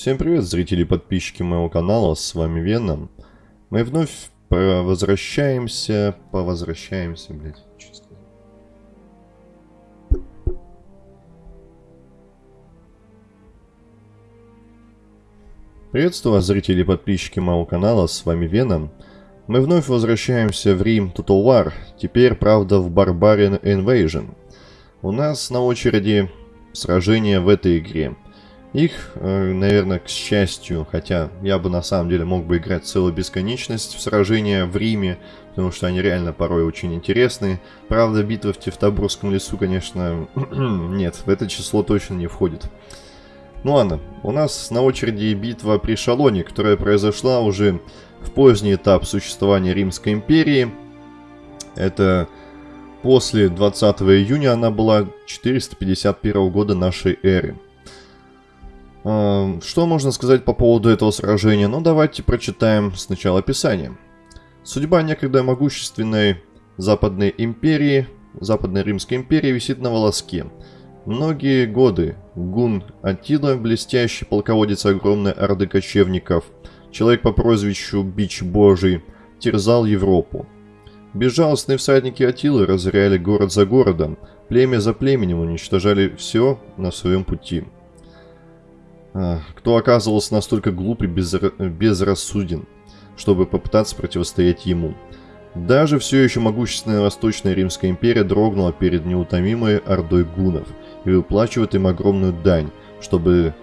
Всем привет, зрители и подписчики моего канала, с вами Веном. Мы вновь возвращаемся, повозвращаемся, блядь, что. Приветствую вас, зрители и подписчики моего канала, с вами Веном. Мы вновь возвращаемся в Рим Total War, теперь, правда, в Barbarian Invasion. У нас на очереди сражение в этой игре. Их, э, наверное, к счастью, хотя я бы на самом деле мог бы играть целую бесконечность в сражения в Риме, потому что они реально порой очень интересные. Правда, битва в Тевтобурском лесу, конечно, нет, в это число точно не входит. Ну ладно, у нас на очереди битва при Шалоне, которая произошла уже в поздний этап существования Римской империи. Это после 20 июня она была 451 года нашей эры. Что можно сказать по поводу этого сражения? Ну, давайте прочитаем сначала описание. Судьба некогда могущественной Западной империи, Западной Римской империи висит на волоске. Многие годы Гун Атила, блестящий полководец огромной орды кочевников, человек по прозвищу Бич Божий, терзал Европу. Безжалостные всадники Атилы разоряли город за городом, племя за племенем уничтожали все на своем пути – кто оказывался настолько глуп и безра... безрассуден, чтобы попытаться противостоять ему. Даже все еще могущественная Восточная Римская империя дрогнула перед неутомимой ордой гунов и выплачивает им огромную дань, чтобы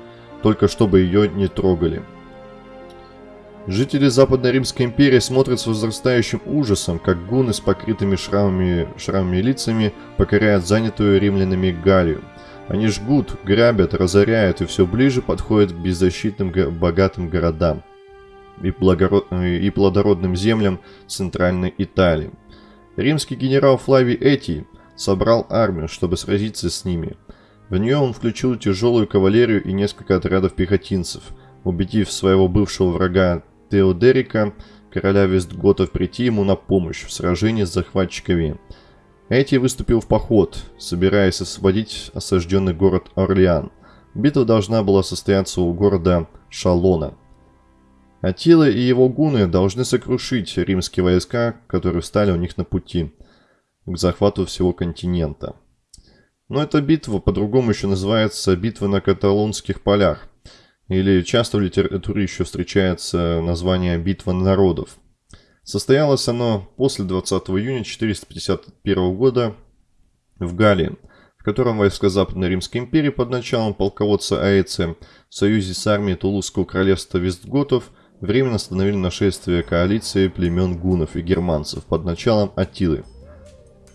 только чтобы ее не трогали. Жители Западной Римской империи смотрят с возрастающим ужасом, как гуны с покрытыми шрамами, шрамами лицами покоряют занятую римлянами Галлию – они жгут, грабят, разоряют и все ближе подходят к беззащитным богатым городам и, и плодородным землям Центральной Италии. Римский генерал Флавий Этий собрал армию, чтобы сразиться с ними. В нее он включил тяжелую кавалерию и несколько отрядов пехотинцев, убедив своего бывшего врага Теодерика, короля Вестготов, прийти ему на помощь в сражении с захватчиками – Эти выступил в поход, собираясь освободить осажденный город Орлеан. Битва должна была состояться у города Шалона. Атила и его гуны должны сокрушить римские войска, которые встали у них на пути к захвату всего континента. Но эта битва по-другому еще называется битва на каталонских полях, или часто в литературе еще встречается название битва народов – Состоялось оно после 20 июня 451 года в Галлии, в котором войска Западной Римской империи под началом полководца Аэция в союзе с армией Тулузского королевства Вестготов временно остановили нашествие коалиции племен гунов и германцев под началом Атилы.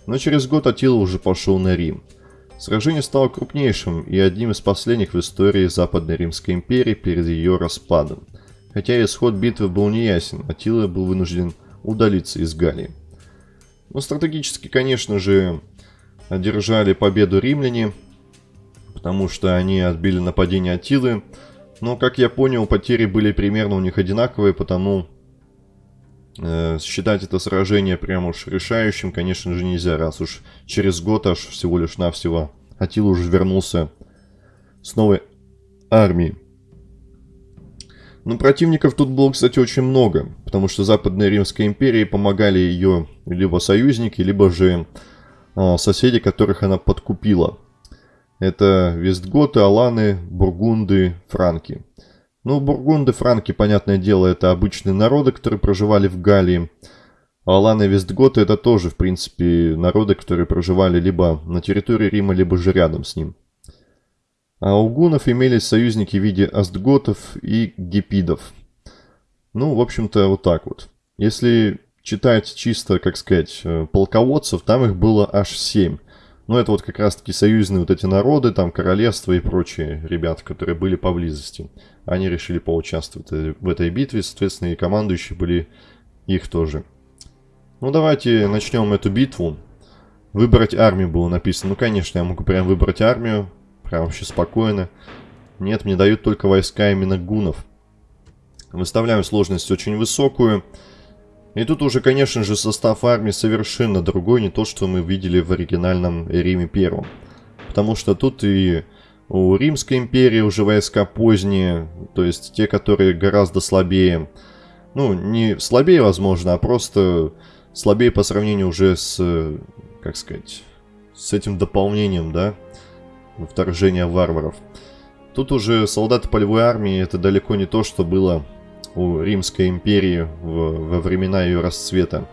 Но через год Атила уже пошел на Рим. Сражение стало крупнейшим и одним из последних в истории Западной Римской империи перед ее распадом. Хотя исход битвы был неясен, Атила был вынужден удалиться из Галлии. Но стратегически, конечно же, одержали победу римляне, потому что они отбили нападение Атилы. Но, как я понял, потери были примерно у них одинаковые, потому э, считать это сражение прям уж решающим, конечно же, нельзя, раз уж через год аж всего лишь навсего Атила уже вернулся с новой армией. Но противников тут было, кстати, очень много, потому что Западной Римской империи помогали ее либо союзники, либо же э, соседи, которых она подкупила. Это Вестготы, Аланы, Бургунды, Франки. Ну, Бургунды, Франки, понятное дело, это обычные народы, которые проживали в Галлии. А Аланы и Вестготы это тоже, в принципе, народы, которые проживали либо на территории Рима, либо же рядом с ним. А у гунов имелись союзники в виде астготов и гепидов. Ну, в общем-то, вот так вот. Если читать чисто, как сказать, э, полководцев, там их было аж семь. Ну, это вот как раз-таки союзные вот эти народы, там королевства и прочие ребята, которые были поблизости. Они решили поучаствовать в этой битве, соответственно, и командующие были их тоже. Ну, давайте начнем эту битву. Выбрать армию было написано. Ну, конечно, я могу прям выбрать армию. Прям вообще спокойно. Нет, мне дают только войска именно гунов. Выставляем сложность очень высокую. И тут уже, конечно же, состав армии совершенно другой, не то, что мы видели в оригинальном Риме Первом. Потому что тут и У Римской империи уже войска поздние, то есть те, которые гораздо слабее. Ну, не слабее, возможно, а просто слабее по сравнению уже с, как сказать, с этим дополнением, да, вторжения варваров. Тут уже солдаты полевой армии это далеко не то, что было у Римской империи в, во времена ее расцвета.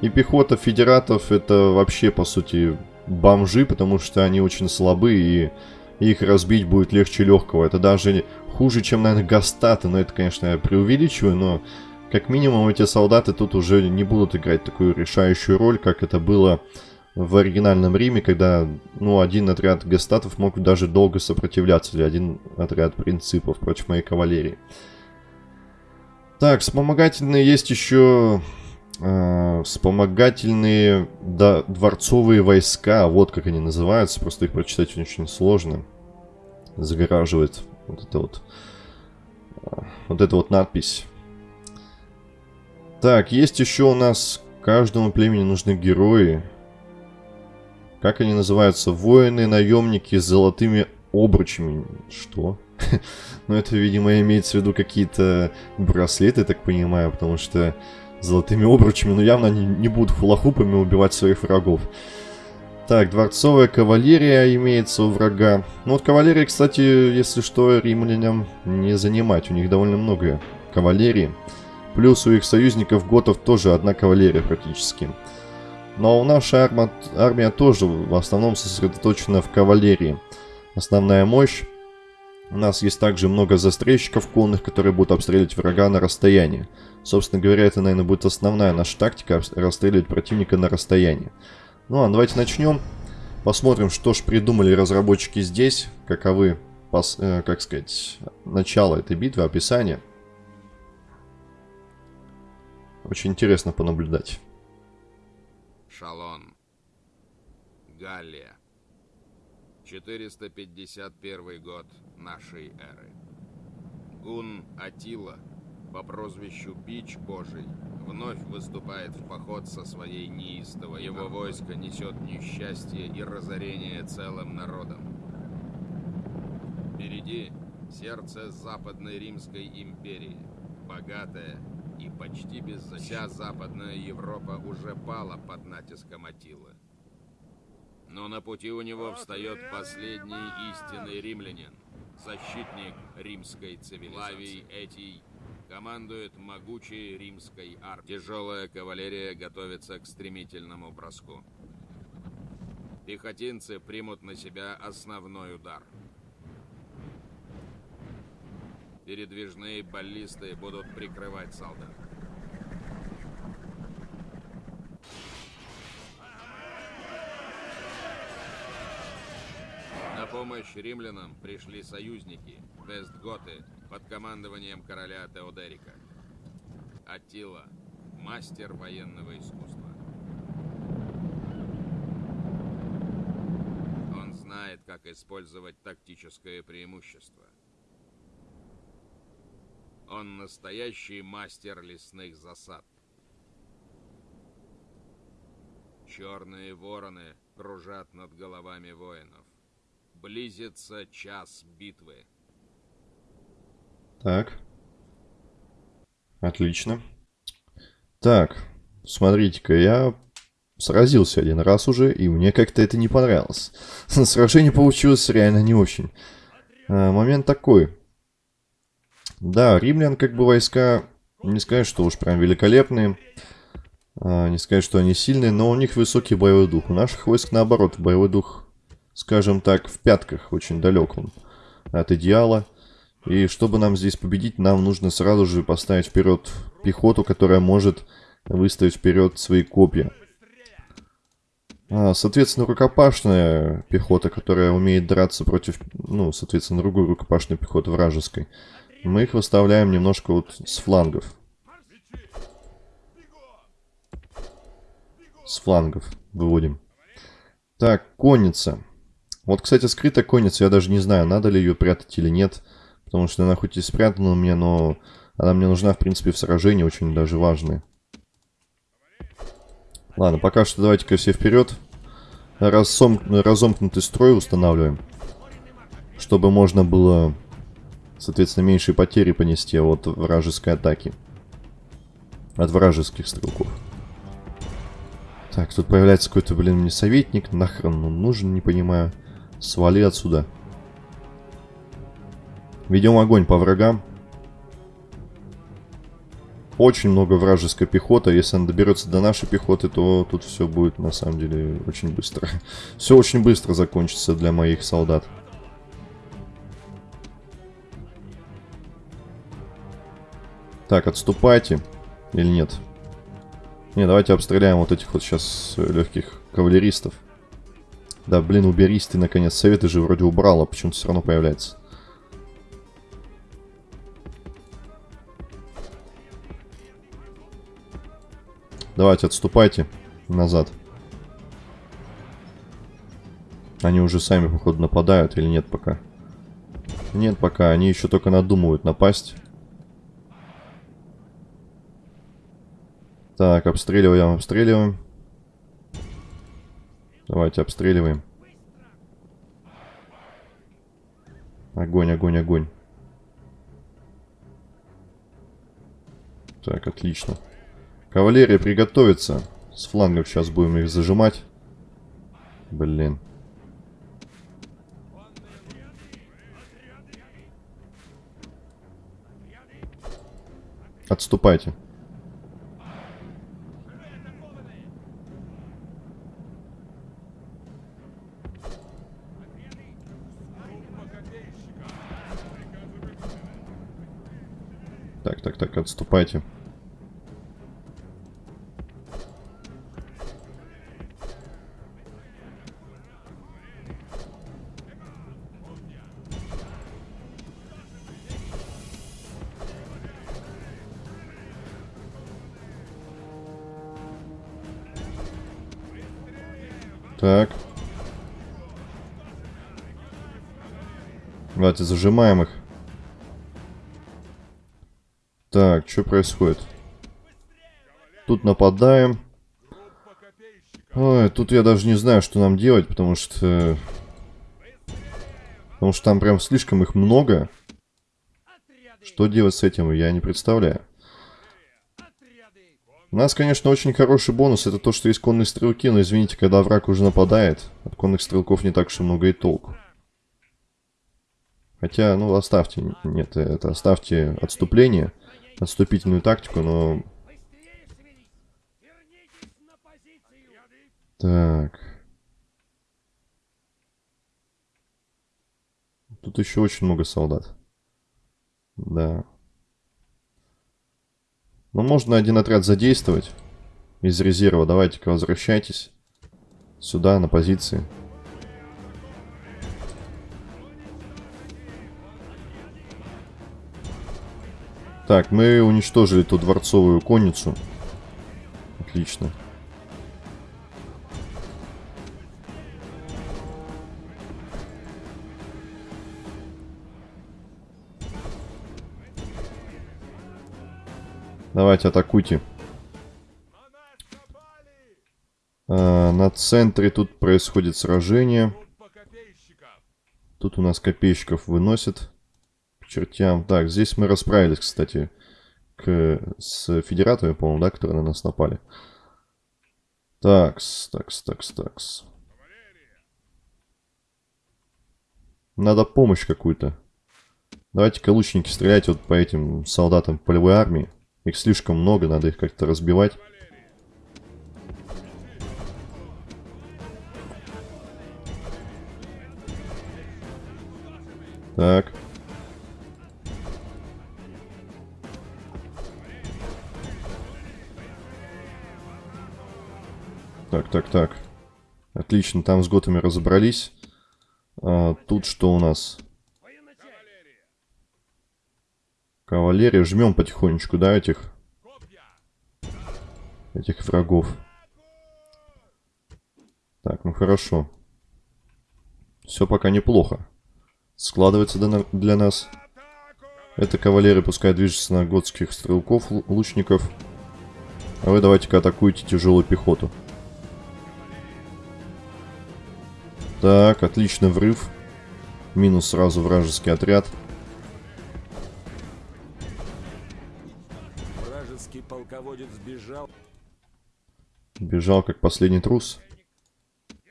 И пехота федератов это вообще, по сути, бомжи, потому что они очень слабы, и их разбить будет легче легкого. Это даже хуже, чем, наверное, гастаты, но это, конечно, я преувеличиваю, но как минимум эти солдаты тут уже не будут играть такую решающую роль, как это было в оригинальном Риме, когда, ну, один отряд гастатов мог даже долго сопротивляться, или один отряд принципов против моей кавалерии. Так, вспомогательные есть еще э, вспомогательные да, дворцовые войска. Вот как они называются. Просто их прочитать очень сложно. Загораживает вот это вот, э, вот эта вот надпись. Так, есть еще у нас каждому племени нужны герои. Как они называются? Воины, наемники с золотыми обручами. Что? Но это, видимо, имеется в виду какие-то браслеты, так понимаю, потому что золотыми обручами, ну, явно они не будут хулахупами убивать своих врагов. Так, дворцовая кавалерия имеется у врага. Ну вот кавалерия, кстати, если что, римлянам не занимать. У них довольно много кавалерии. Плюс у их союзников готов тоже одна кавалерия практически. Но наша арма, армия тоже в основном сосредоточена в кавалерии. Основная мощь у нас есть также много застрельщиков конных, которые будут обстреливать врага на расстоянии. Собственно говоря, это, наверное, будет основная наша тактика, расстреливать противника на расстоянии. Ну а давайте начнем. Посмотрим, что же придумали разработчики здесь, каковы, э, как сказать, начало этой битвы, описание. Очень интересно понаблюдать. Шалон. Галлия. 451 год нашей эры. Гун Атила по прозвищу Бич Божий вновь выступает в поход со своей неистовой. Его войско несет несчастье и разорение целым народом. Впереди сердце Западной Римской империи, богатая и почти беззащитная. Вся Западная Европа уже пала под натиском Атилы. Но на пути у него встает последний истинный римлянин, защитник римской цивилизации. Лавий Этий командует могучей римской армией. Тяжелая кавалерия готовится к стремительному броску. Пехотинцы примут на себя основной удар. Передвижные баллисты будут прикрывать солдат. помощь римлянам пришли союзники, Вестготы, под командованием короля Теодерика. Аттила, мастер военного искусства. Он знает, как использовать тактическое преимущество. Он настоящий мастер лесных засад. Черные вороны кружат над головами воинов. Близится час битвы. Так. Отлично. Так, смотрите-ка, я сразился один раз уже, и мне как-то это не понравилось. Сражение получилось реально не очень. А, момент такой. Да, римлян как бы войска, не сказать, что уж прям великолепные. А, не сказать, что они сильные, но у них высокий боевой дух. У наших войск наоборот, боевой дух скажем так, в пятках, очень далеком от идеала. И чтобы нам здесь победить, нам нужно сразу же поставить вперед пехоту, которая может выставить вперед свои копья. А, соответственно, рукопашная пехота, которая умеет драться против, ну, соответственно, другой рукопашной пехоты вражеской. Мы их выставляем немножко вот с флангов. С флангов выводим. Так, конница. Вот, кстати, скрытая конница, я даже не знаю, надо ли ее прятать или нет. Потому что она хоть и спрятана у меня, но она мне нужна, в принципе, в сражении, очень даже важная. Ладно, пока что давайте-ка все вперед. Разом... Разомкнутый строй устанавливаем. Чтобы можно было, соответственно, меньшие потери понести от вражеской атаки. От вражеских стрелков. Так, тут появляется какой-то, блин, мне советник. Нахрен он нужен, не понимаю. Свали отсюда. Ведем огонь по врагам. Очень много вражеской пехоты. Если она доберется до нашей пехоты, то тут все будет на самом деле очень быстро. Все очень быстро закончится для моих солдат. Так, отступайте. Или нет? Не, давайте обстреляем вот этих вот сейчас легких кавалеристов. Да, блин, уберись ты, наконец. Советы же вроде убрала, почему-то все равно появляется. Давайте, отступайте назад. Они уже сами, походу, нападают или нет пока? Нет пока, они еще только надумывают напасть. Так, обстреливаем, обстреливаем. Давайте обстреливаем. Огонь, огонь, огонь. Так, отлично. Кавалерия приготовится. С флангов сейчас будем их зажимать. Блин. Отступайте. Так, отступайте. Так. Давайте зажимаем их. Так, что происходит? Тут нападаем. Ой, тут я даже не знаю, что нам делать, потому что... Потому что там прям слишком их много. Что делать с этим, я не представляю. У нас, конечно, очень хороший бонус. Это то, что есть конные стрелки, но, извините, когда враг уже нападает, от конных стрелков не так уж и много и толку. Хотя, ну, оставьте, нет, это оставьте отступление, отступительную тактику, но... Так. Тут еще очень много солдат. Да. Но можно один отряд задействовать из резерва. Давайте-ка возвращайтесь сюда, на позиции. Так, мы уничтожили ту дворцовую конницу. Отлично. Давайте, атакуйте. А, на центре тут происходит сражение. Тут у нас копейщиков выносят к чертям. Так, здесь мы расправились, кстати, к, с федератами, по-моему, да, которые на нас напали. Такс, такс, такс, такс. Надо помощь какую-то. Давайте-ка лучники стреляйте вот по этим солдатам полевой армии. Их слишком много, надо их как-то разбивать. Так, Отлично, там с готами разобрались. А, тут что у нас? Кавалерия. Жмем потихонечку, да, этих... Этих врагов. Так, ну хорошо. Все пока неплохо. Складывается для нас. Это кавалерия пускай движется на готских стрелков, лучников. А вы давайте-ка атакуйте тяжелую пехоту. Так, отличный врыв. Минус сразу вражеский отряд. Вражеский полководец сбежал. Бежал как последний трус.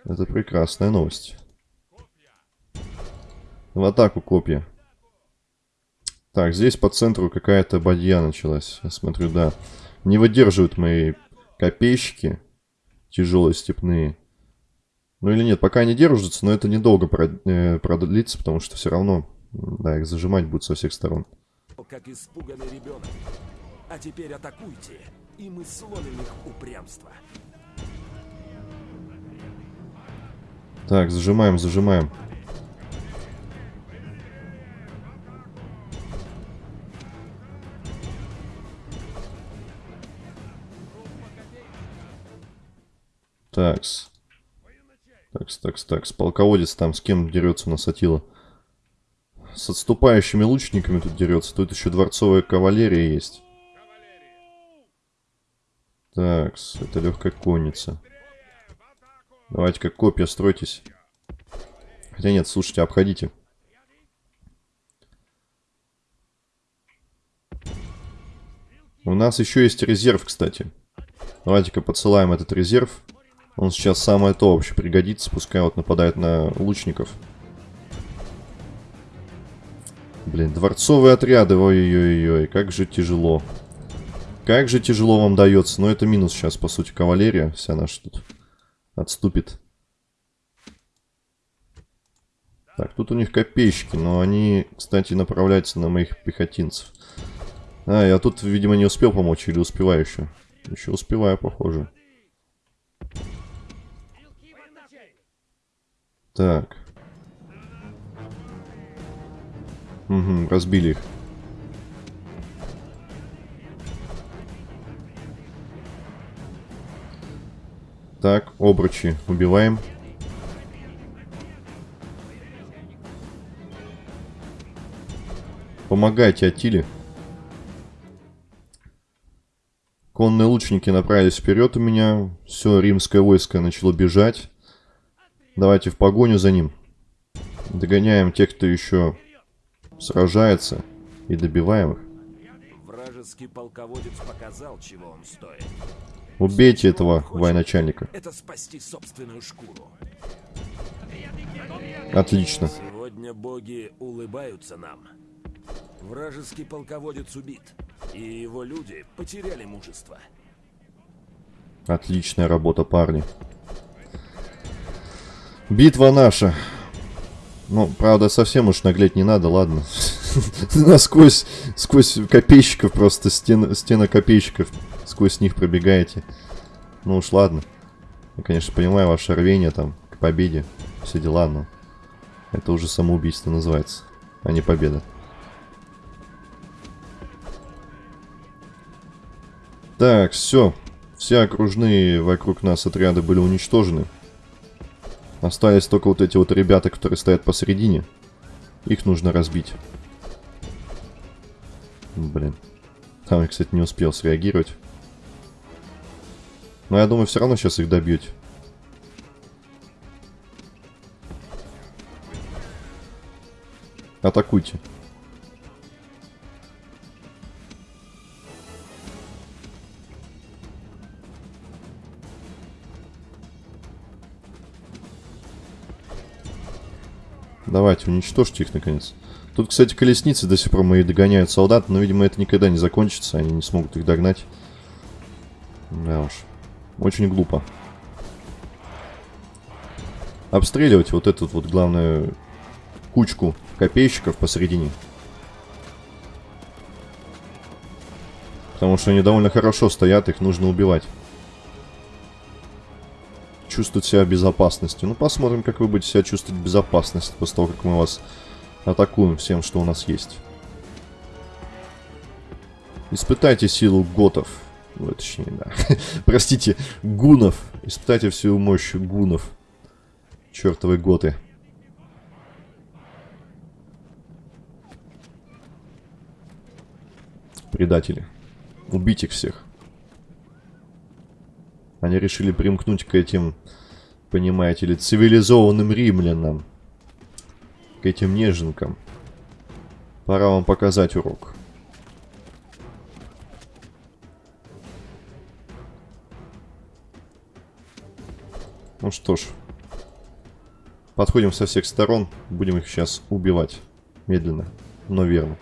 Это прекрасная новость. В атаку копья. Так, здесь по центру какая-то бадья началась. Я смотрю, да. Не выдерживают мои копейщики. Тяжелые степные. Ну или нет, пока они держатся, но это недолго э, продлится, потому что все равно, да, их зажимать будут со всех сторон. Как испуганный ребенок. А теперь атакуйте, и мы сломим их упрямство. Так, зажимаем, зажимаем. Такс. Такс, такс, такс. Полководец там с кем дерется у нас? С отступающими лучниками тут дерется. Тут еще дворцовая кавалерия есть. Такс, это легкая конница. Давайте как копья стройтесь. Хотя нет, слушайте, обходите. У нас еще есть резерв, кстати. Давайте-ка подсылаем этот резерв. Он сейчас самое то вообще пригодится, пускай вот нападает на лучников. Блин, дворцовые отряды, ой-ой-ой, как же тяжело. Как же тяжело вам дается. Но это минус сейчас, по сути, кавалерия вся наша тут отступит. Так, тут у них копейщики, но они, кстати, направляются на моих пехотинцев. А, я тут, видимо, не успел помочь или успеваю еще? Еще успеваю, похоже. Так. Угу, разбили их. Так, обручи убиваем. Помогайте Атиле. Конные лучники направились вперед у меня. Все, римское войско начало бежать. Давайте в погоню за ним. Догоняем тех, кто еще сражается. И добиваем их. Вражеский полководец показал, чего он стоит. Убейте этого военачальника. Это спасти собственную шкуру. Отлично. Сегодня боги улыбаются нам. Вражеский полководец убит, и его люди потеряли мужество. Отличная работа, парни. Битва наша. Ну, правда, совсем уж наглеть не надо, ладно. Насквозь, сквозь копейщиков просто, стена, стена копейщиков, сквозь них пробегаете. Ну уж ладно. Я, конечно, понимаю ваше рвение там к победе, все дела, но это уже самоубийство называется, а не победа. Так, все. Все окружные вокруг нас отряды были уничтожены. Остались только вот эти вот ребята, которые стоят посередине. Их нужно разбить. Блин. Там я, кстати, не успел среагировать. Но я думаю, все равно сейчас их добьете. Атакуйте. Давайте, уничтожьте их, наконец. Тут, кстати, колесницы до сих пор мои догоняют солдат, но, видимо, это никогда не закончится, они не смогут их догнать. Да уж. Очень глупо. Обстреливать вот эту вот, главную кучку копейщиков посередине. Потому что они довольно хорошо стоят, их нужно убивать чувствовать себя в безопасности. Ну, посмотрим, как вы будете себя чувствовать в безопасности после того, как мы вас атакуем всем, что у нас есть. Испытайте силу готов. Ну, точнее, да. Простите, гунов. Испытайте всю мощь гунов. Чертовы готы. Предатели. Убить их всех. Они решили примкнуть к этим, понимаете ли, цивилизованным римлянам. к этим неженкам. Пора вам показать урок. Ну что ж, подходим со всех сторон, будем их сейчас убивать. Медленно, но верно.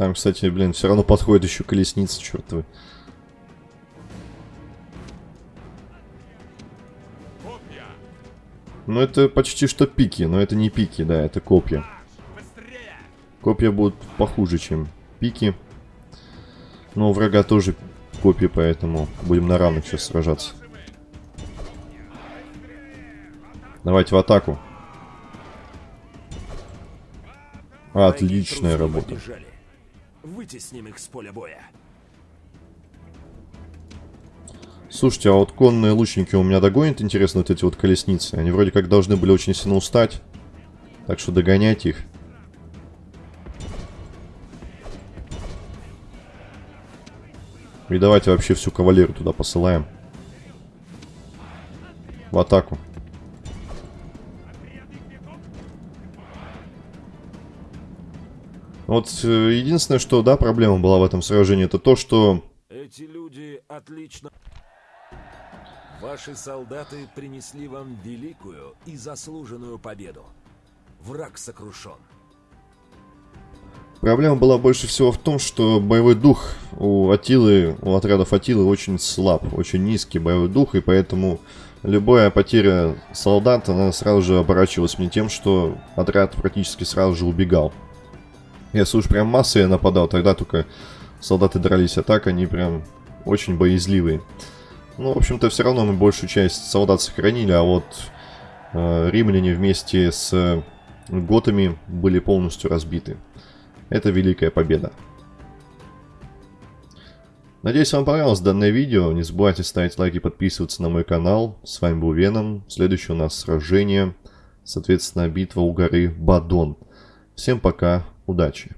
Там, кстати, блин, все равно подходит еще колесница, чертовы. Ну, это почти что пики, но это не пики, да, это копья. Копья будут похуже, чем пики. Но у врага тоже копии, поэтому будем на равных сейчас сражаться. Давайте в атаку. Отличная работа. Вытесним их с поля боя. Слушайте, а вот конные лучники у меня догонят, интересно, вот эти вот колесницы? Они вроде как должны были очень сильно устать. Так что догоняйте их. И давайте вообще всю кавалерию туда посылаем. В атаку. Вот э, единственное, что, да, проблема была в этом сражении, это то, что... Эти люди отлично... Ваши солдаты принесли вам великую и заслуженную победу. Враг сокрушен. Проблема была больше всего в том, что боевой дух у Атилы, у отрядов Атилы очень слаб, очень низкий боевой дух, и поэтому любая потеря солдат, она сразу же оборачивалась мне тем, что отряд практически сразу же убегал. Если уж прям массой я нападал, тогда только солдаты дрались, а так они прям очень боязливые. Ну, в общем-то, все равно мы большую часть солдат сохранили, а вот э, римляне вместе с готами были полностью разбиты. Это великая победа. Надеюсь, вам понравилось данное видео. Не забывайте ставить лайки и подписываться на мой канал. С вами был Веном. Следующее у нас сражение. Соответственно, битва у горы Бадон. Всем пока. Удачи.